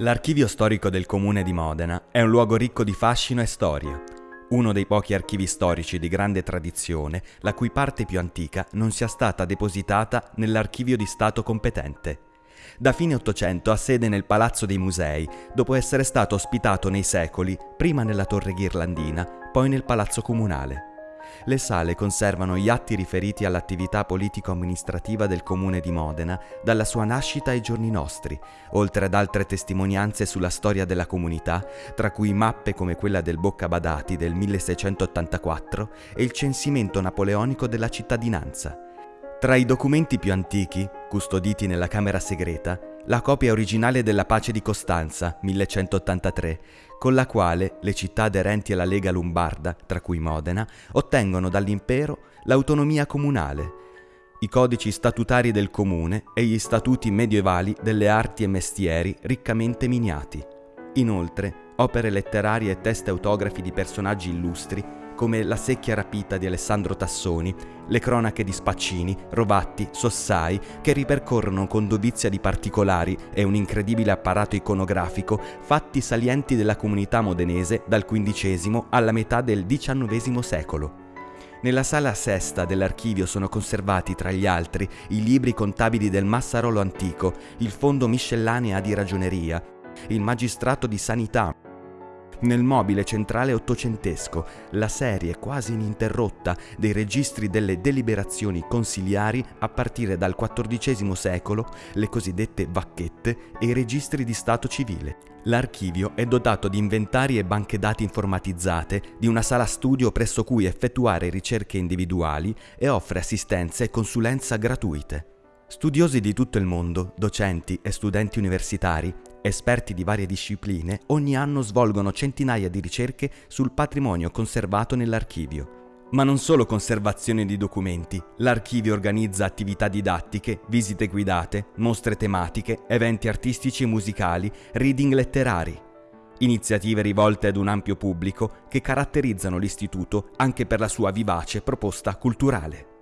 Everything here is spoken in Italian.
L'archivio storico del comune di Modena è un luogo ricco di fascino e storia, uno dei pochi archivi storici di grande tradizione la cui parte più antica non sia stata depositata nell'archivio di Stato competente. Da fine Ottocento ha sede nel Palazzo dei Musei, dopo essere stato ospitato nei secoli prima nella Torre Ghirlandina, poi nel Palazzo Comunale. Le sale conservano gli atti riferiti all'attività politico-amministrativa del comune di Modena dalla sua nascita ai giorni nostri, oltre ad altre testimonianze sulla storia della comunità, tra cui mappe come quella del Bocca Badati del 1684 e il censimento napoleonico della cittadinanza. Tra i documenti più antichi, custoditi nella Camera Segreta, la copia originale della Pace di Costanza, 1183, con la quale le città aderenti alla Lega Lombarda, tra cui Modena, ottengono dall'impero l'autonomia comunale, i codici statutari del comune e gli statuti medievali delle arti e mestieri riccamente miniati. Inoltre, opere letterarie e teste autografi di personaggi illustri come La secchia rapita di Alessandro Tassoni, le cronache di Spaccini, Rovatti, Sossai, che ripercorrono con dovizia di particolari e un incredibile apparato iconografico fatti salienti della comunità modenese dal XV alla metà del XIX secolo. Nella sala sesta dell'archivio sono conservati, tra gli altri, i libri contabili del Massarolo antico, il fondo miscellanea di ragioneria, il magistrato di sanità, nel mobile centrale ottocentesco, la serie quasi ininterrotta dei registri delle deliberazioni consiliari a partire dal XIV secolo, le cosiddette vacchette e i registri di stato civile. L'archivio è dotato di inventari e banche dati informatizzate, di una sala studio presso cui effettuare ricerche individuali e offre assistenza e consulenza gratuite. Studiosi di tutto il mondo, docenti e studenti universitari Esperti di varie discipline ogni anno svolgono centinaia di ricerche sul patrimonio conservato nell'archivio. Ma non solo conservazione di documenti, l'archivio organizza attività didattiche, visite guidate, mostre tematiche, eventi artistici e musicali, reading letterari. Iniziative rivolte ad un ampio pubblico che caratterizzano l'istituto anche per la sua vivace proposta culturale.